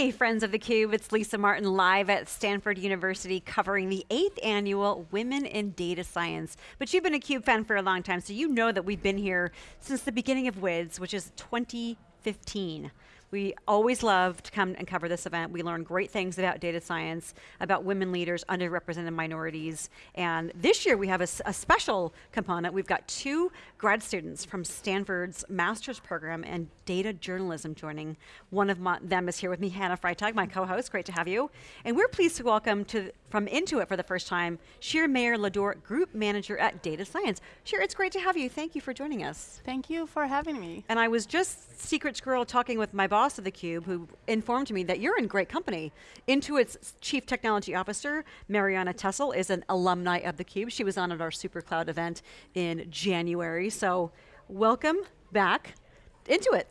Hey, friends of theCUBE, it's Lisa Martin live at Stanford University covering the eighth annual Women in Data Science. But you've been a CUBE fan for a long time, so you know that we've been here since the beginning of WIDS, which is 2015. We always love to come and cover this event. We learn great things about data science, about women leaders, underrepresented minorities. And this year we have a, a special component. We've got two grad students from Stanford's master's program in data journalism joining. One of my, them is here with me, Hannah Freitag, my co-host, great to have you. And we're pleased to welcome to from Intuit for the first time, Shir Meir Lador, Group Manager at Data Science. Shir, it's great to have you. Thank you for joining us. Thank you for having me. And I was just secret squirrel talking with my boss of theCUBE who informed me that you're in great company. Intuit's Chief Technology Officer, Marianna Tessel, is an alumni of theCUBE. She was on at our SuperCloud event in January, so welcome back Intuit.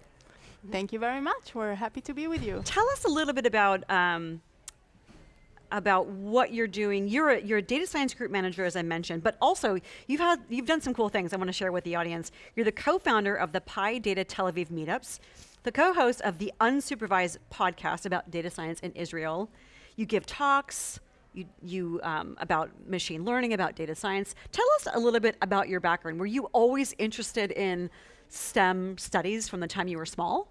Thank you very much. We're happy to be with you. Tell us a little bit about um, about what you're doing. You're a, you're a data science group manager, as I mentioned, but also you've had you've done some cool things I want to share with the audience. You're the co-founder of the PyData Tel Aviv meetups, the co-host of the Unsupervised podcast about data science in Israel. You give talks. You, you um, about machine learning, about data science. Tell us a little bit about your background. Were you always interested in STEM studies from the time you were small?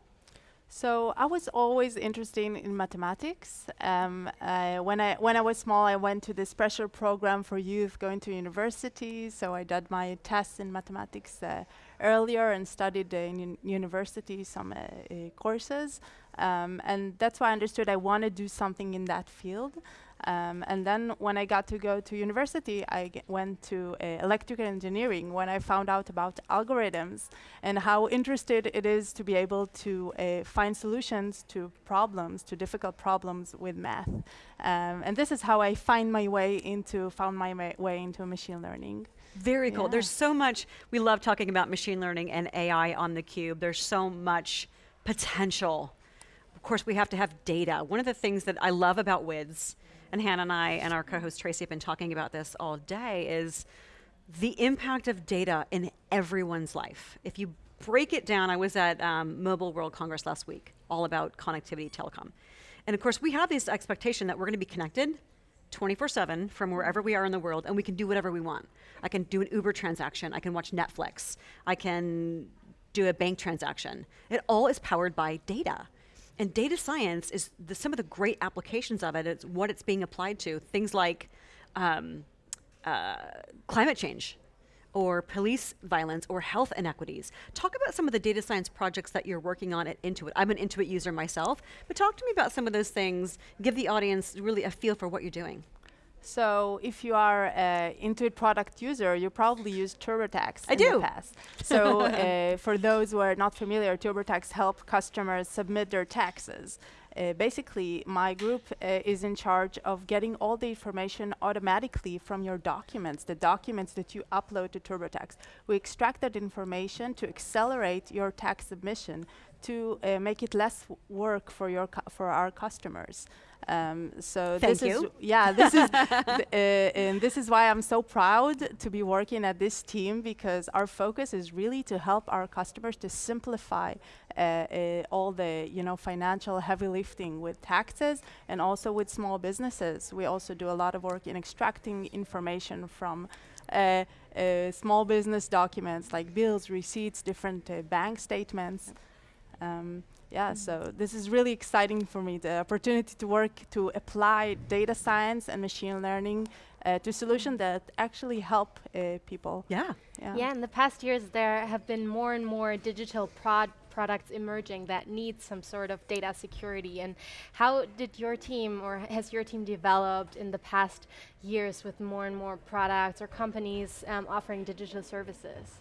So I was always interested in mathematics. Um, uh, when I when I was small, I went to this pressure program for youth going to university. So I did my tests in mathematics uh, earlier and studied in university some uh, uh, courses. Um, and that's why I understood I want to do something in that field. Um, and then when I got to go to university, I went to uh, electrical engineering when I found out about algorithms and how interested it is to be able to uh, find solutions to problems, to difficult problems with math. Um, and this is how I find my way into, found my way into machine learning. Very cool. Yeah. There's so much, we love talking about machine learning and AI on theCUBE. There's so much potential. Of course, we have to have data. One of the things that I love about WIDS and Hannah and I and our co-host Tracy have been talking about this all day, is the impact of data in everyone's life. If you break it down, I was at um, Mobile World Congress last week, all about connectivity telecom. And of course, we have this expectation that we're going to be connected 24-7 from wherever we are in the world, and we can do whatever we want. I can do an Uber transaction, I can watch Netflix, I can do a bank transaction. It all is powered by data. And data science is the, some of the great applications of it, it's what it's being applied to. Things like um, uh, climate change, or police violence, or health inequities. Talk about some of the data science projects that you're working on at Intuit. I'm an Intuit user myself, but talk to me about some of those things, give the audience really a feel for what you're doing. So if you are an Intuit product user, you probably use TurboTax I in do. the past. So uh, for those who are not familiar, TurboTax help customers submit their taxes. Uh, basically, my group uh, is in charge of getting all the information automatically from your documents, the documents that you upload to TurboTax. We extract that information to accelerate your tax submission to uh, make it less work for your for our customers. Um, so Thank this you. is yeah this is th uh, and this is why I'm so proud to be working at this team because our focus is really to help our customers to simplify uh, uh, all the you know financial heavy lifting with taxes and also with small businesses. We also do a lot of work in extracting information from uh, uh, small business documents like bills, receipts, different uh, bank statements. Um, yeah, so this is really exciting for me, the opportunity to work to apply data science and machine learning uh, to solutions that actually help uh, people. Yeah. yeah. Yeah, in the past years there have been more and more digital prod products emerging that need some sort of data security and how did your team or has your team developed in the past years with more and more products or companies um, offering digital services?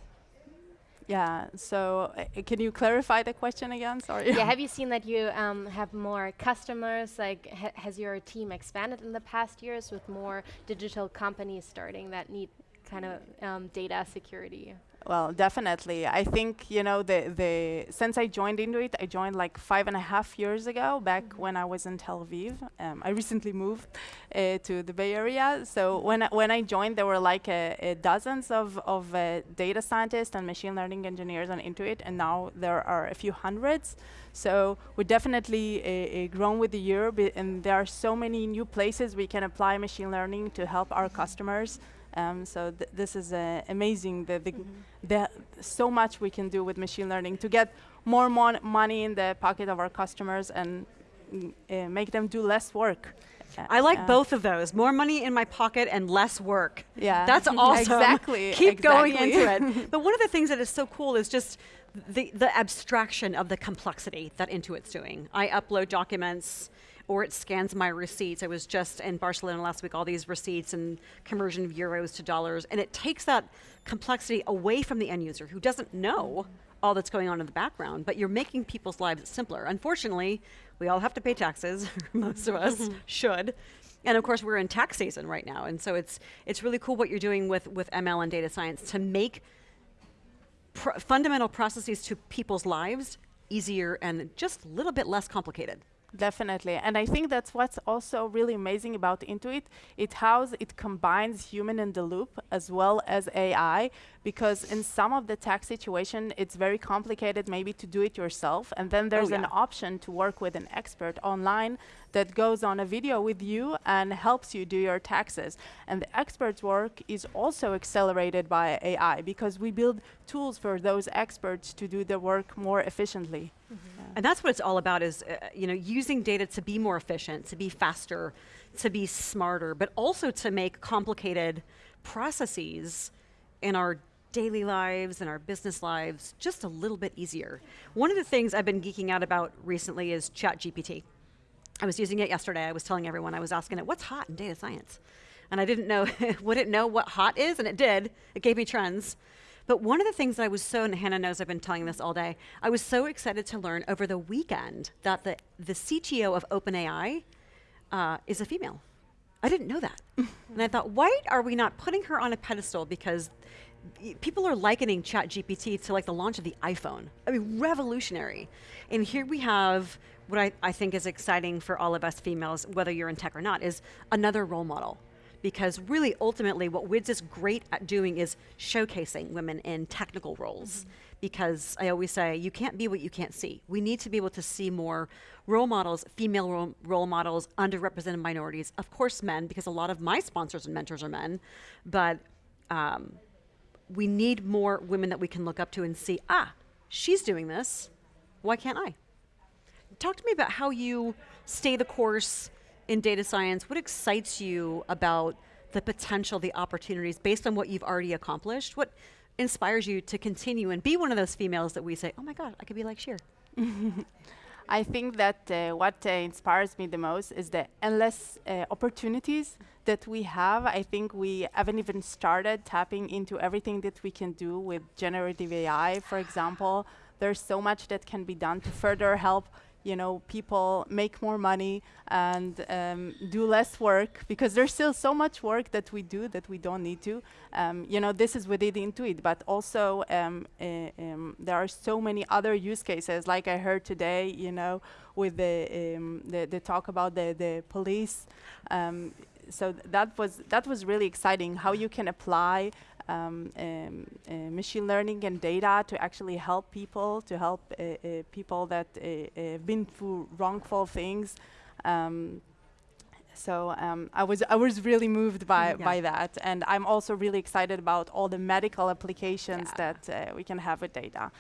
Yeah, so uh, can you clarify the question again? Sorry. Yeah, have you seen that you um, have more customers? Like, ha has your team expanded in the past years with more digital companies starting that need kind of um, data security? Well, definitely. I think you know the the since I joined Intuit, I joined like five and a half years ago, back Mm-hmm. when I was in Tel Aviv. Um, I recently moved uh, to the Bay Area, so when I, when I joined, there were like uh, uh, dozens of of uh, data scientists and machine learning engineers on Intuit, and now there are a few hundreds. So we're definitely uh, uh, grown with the year, and there are so many new places we can apply machine learning to help our customers. Um, so th- this is uh, amazing. The, the, the so much we can do with machine learning to get more mon- money in the pocket of our customers and mm, uh, make them do less work. Uh, I like uh, both of those. More money in my pocket and less work. Yeah, That's awesome. Exactly. Keep going into it. But one of the things that is so cool is just the, the abstraction of the complexity that Intuit's doing. I upload documents or it scans my receipts. I was just in Barcelona last week, all these receipts and conversion of euros to dollars. And it takes that complexity away from the end user who doesn't know all that's going on in the background, but you're making people's lives simpler. Unfortunately, we all have to pay taxes, most of us mm-hmm. should. And of course, we're in tax season right now, and so it's it's really cool what you're doing with with ML and data science to make pr- fundamental processes to people's lives easier and just a little bit less complicated. Definitely, and I think that's what's also really amazing about Intuit. It how it combines human in the loop as well as AI. Because in some of the tax situation, it's very complicated, maybe to do it yourself, and then there's oh, an yeah. option to work with an expert online that goes on a video with you and helps you do your taxes. And the expert's work is also accelerated by AI because we build tools for those experts to do the work more efficiently. And that's what it's all about is, uh, you know, using data to be more efficient, to be faster, to be smarter, but also to make complicated processes in our daily lives and our business lives just a little bit easier. One of the things I've been geeking out about recently is ChatGPT. I was using it yesterday. I was telling everyone, I was asking it, what's hot in data science? And I didn't know, would it know what hot is? And it did. It gave me trends. But one of the things that I was so, and Hannah knows I've been telling this all day, I was so excited to learn over the weekend that the, the CTO of OpenAI uh, is a female. I didn't know that. and I thought, why are we not putting her on a pedestal? Because people are likening ChatGPT to like the launch of the iPhone. I mean, revolutionary. And here we have what I, I think is exciting for all of us females, whether you're in tech or not, is another role model. Because really, ultimately, what WIDS is great at doing is showcasing women in technical roles. Because I always say, you can't be what you can't see. We need to be able to see more role models, female role, role models, underrepresented minorities, of course, men, because a lot of my sponsors and mentors are men. But um, we need more women that we can look up to and see, ah, she's doing this. Why can't I? Talk to me about how you stay the course in data science. What excites you about the potential, the opportunities based on what you've already accomplished? What inspires you to continue and be one of those females that we say, oh my God, I could be like Shir? I think that uh, what uh, inspires me the most is the endless uh, opportunities that we have. I think we haven't even started tapping into everything that we can do with generative AI, for example. There's so much that can be done to further help you know people make more money and um, do less work because there's still so much work that we do that we don't need to. Um, you know this is within Intuit but also um, uh, there are so many other use cases. Like I heard today you know with the um, the, the talk about the the police. Um, so th- that was that was really exciting how you can apply um, um, uh, machine learning and data to actually help people, to help uh, uh, people that uh, uh, been through wrongful things. Um, so um, I was I was really moved by Yeah. by that, and I'm also really excited about all the medical applications Yeah. that uh, we can have with data.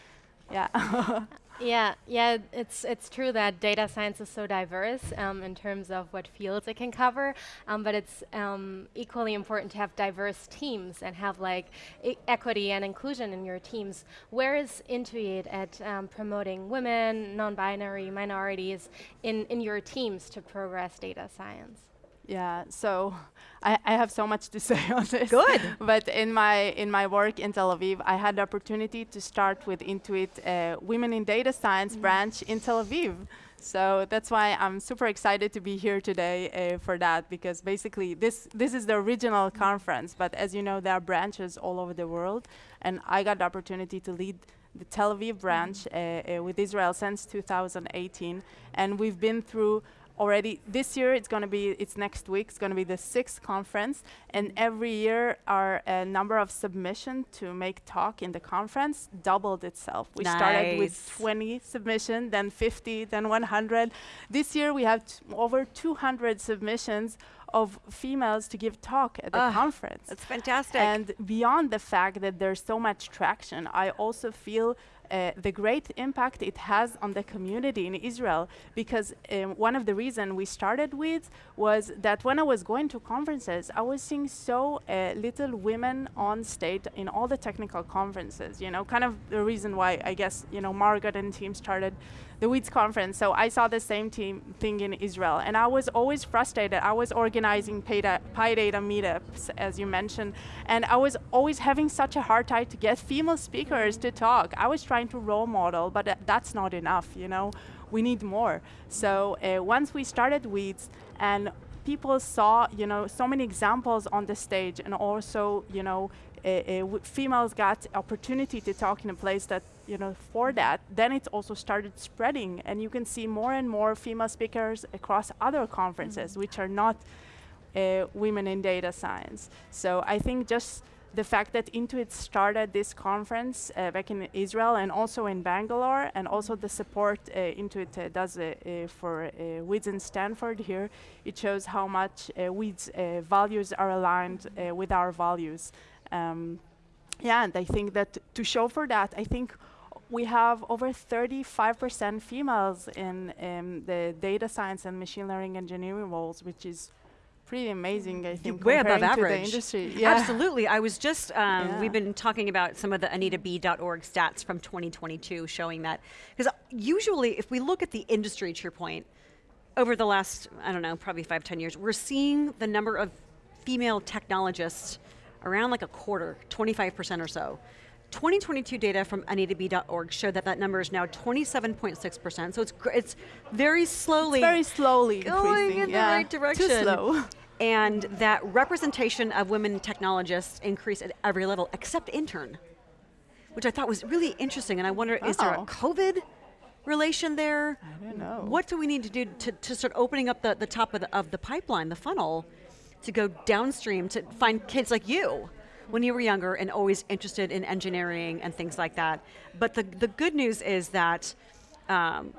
Yeah. Yeah, yeah, it's it's true that data science is so diverse um, in terms of what fields it can cover, um, but it's um, equally important to have diverse teams and have like e- equity and inclusion in your teams. Where is Intuit at um, promoting women, non-binary, minorities in in your teams to progress data science? Yeah, so I, I have so much to say on this. Good. but in my in my work in Tel Aviv, I had the opportunity to start with Intuit uh, Women in Data Science branch in Tel Aviv. So that's why I'm super excited to be here today uh, for that because basically this this is the original conference, but as you know, there are branches all over the world, and I got the opportunity to lead the Tel Aviv branch uh, uh, with Israel since 2018, and we've been through already this year it's going to be it's next week it's going to be the sixth conference and every year our uh, number of submission to make talk in the conference doubled itself. We started with 20 submission then 50 then 100 this year we have t- over 200 submissions of females to give talk at the Ah, conference. That's fantastic. and beyond the fact that there's so much traction, I also feel uh, the great impact it has on the community in Israel. Because um, one of the reasons we started with was that when I was going to conferences, I was seeing so uh, little women on stage in all the technical conferences. You know, kind of the reason why I guess you know Margaret and team started the WIDS conference. So I saw the same team thing in Israel, and I was always frustrated. I was organizing PyData, PyData meetups, as you mentioned, and I was always having such a hard time to get female speakers to talk. I was trying to role model, but that's not enough. You know, we need more. So uh, once we started WIDS and people saw, you know, so many examples on the stage, and also, you know, uh, uh, females got opportunity to talk in a place that, you know, for that, then it also started spreading, and you can see more and more female speakers across other conferences, which are not uh, women in data science. So I think just the fact that Intuit started this conference uh, back in Israel and also in Bangalore, and also the support uh, Intuit uh, does uh, uh, for uh, WIDS in Stanford here, it shows how much uh, WIDS values are aligned with our values. Um, yeah, and I think that to show for that, I think we have over 35% females in um, the data science and machine learning engineering roles, which is pretty amazing, I think, way above comparing to the average. industry. Yeah. Absolutely. I was just, um, Yeah. we've been talking about some of the AnitaB.org stats from 2022 showing that. Because usually, if we look at the industry, to your point, over the last, I don't know, probably five, 10 years, we're seeing the number of female technologists around like a quarter, 25% or so. 2022 data from AnitaB.org showed that that number is now 27.6%. So it's, it's very slowly very slowly going increasing. in the right direction. Too slow. And that representation of women technologists increased at every level except intern, which I thought was really interesting. And I wonder, is there a COVID relation there? I don't know. What do we need to do to, to start opening up the, the top of the, of the pipeline, the funnel, to go downstream to find kids like you when you were younger and always interested in engineering and things like that? But the, the good news is that um,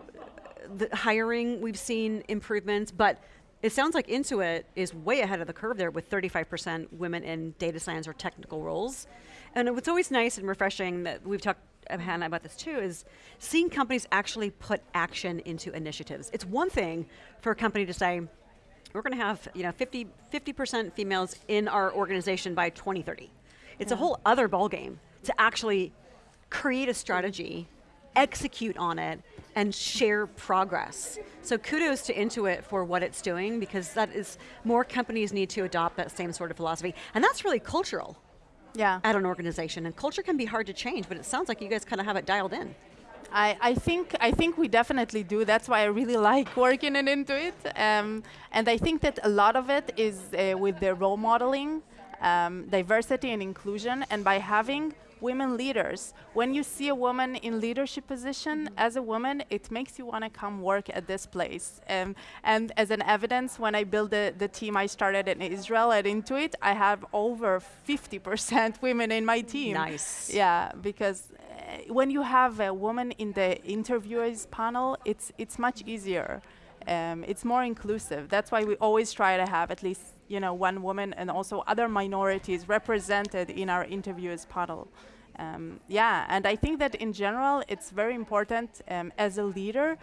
the hiring, we've seen improvements, but it sounds like Intuit is way ahead of the curve there with 35% women in data science or technical roles. And what's always nice and refreshing that we've talked Hannah about this too is seeing companies actually put action into initiatives. It's one thing for a company to say, we're going to have you know 50 percent females in our organization by 2030. It's a whole other ballgame to actually create a strategy, execute on it, and share progress. So kudos to Intuit for what it's doing because that is more companies need to adopt that same sort of philosophy, and that's really cultural Yeah. at an organization. And culture can be hard to change, but it sounds like you guys kind of have it dialed in. I, I think I think we definitely do. That's why I really like working in Intuit. Um, and I think that a lot of it is uh, with the role modeling, um, diversity and inclusion, and by having women leaders. When you see a woman in leadership position as a woman, it makes you want to come work at this place. Um, and as an evidence, when I built the, the team I started in Israel at Intuit, I have over 50% women in my team. Nice. Yeah, because uh, when you have a woman in the interviewers panel, it's it's much easier. Um, it's more inclusive. That's why we always try to have at least you know one woman and also other minorities represented in our interviewers panel. Um, yeah, and I think that in general, it's very important um, as a leader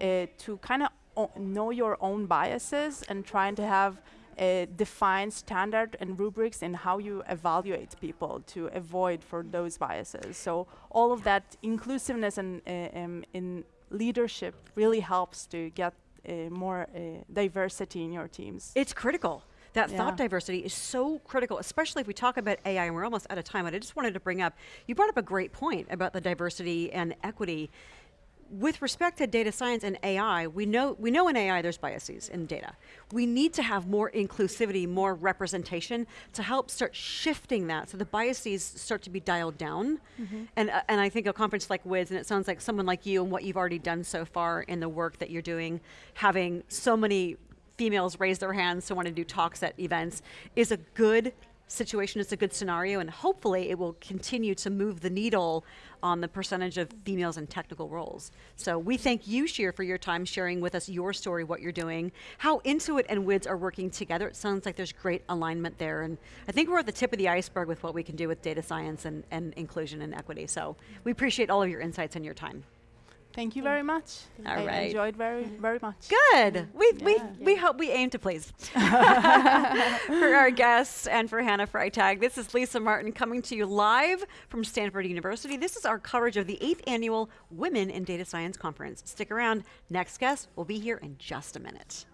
uh, to kind of know your own biases and trying to have a defined standard and rubrics in how you evaluate people to avoid for those biases. So all of that inclusiveness and uh, um, in leadership really helps to get more uh, diversity in your teams. It's critical. That thought diversity is so critical, especially if we talk about AI, and we're almost out of time. But I just wanted to bring up, you brought up a great point about the diversity and equity. With respect to data science and AI, we know, we know in AI there's biases in data. We need to have more inclusivity, more representation to help start shifting that so the biases start to be dialed down. And, uh, and I think a conference like WIDS, and it sounds like someone like you and what you've already done so far in the work that you're doing, having so many females raise their hands to want to do talks at events, is a good situation, it's a good scenario, and hopefully it will continue to move the needle on the percentage of females in technical roles. So we thank you, Shir, for your time sharing with us your story, what you're doing, how Intuit and WIDS are working together. It sounds like there's great alignment there, and I think we're at the tip of the iceberg with what we can do with data science and, and inclusion and equity. So we appreciate all of your insights and your time. Thank you very much. All I right. enjoyed very, very much. Good. We, we, Yeah. we hope we aim to please. for our guests and for Hannah Freitag, this is Lisa Martin coming to you live from Stanford University. This is our coverage of the eighth annual Women in Data Science Conference. Stick around. Next guest will be here in just a minute.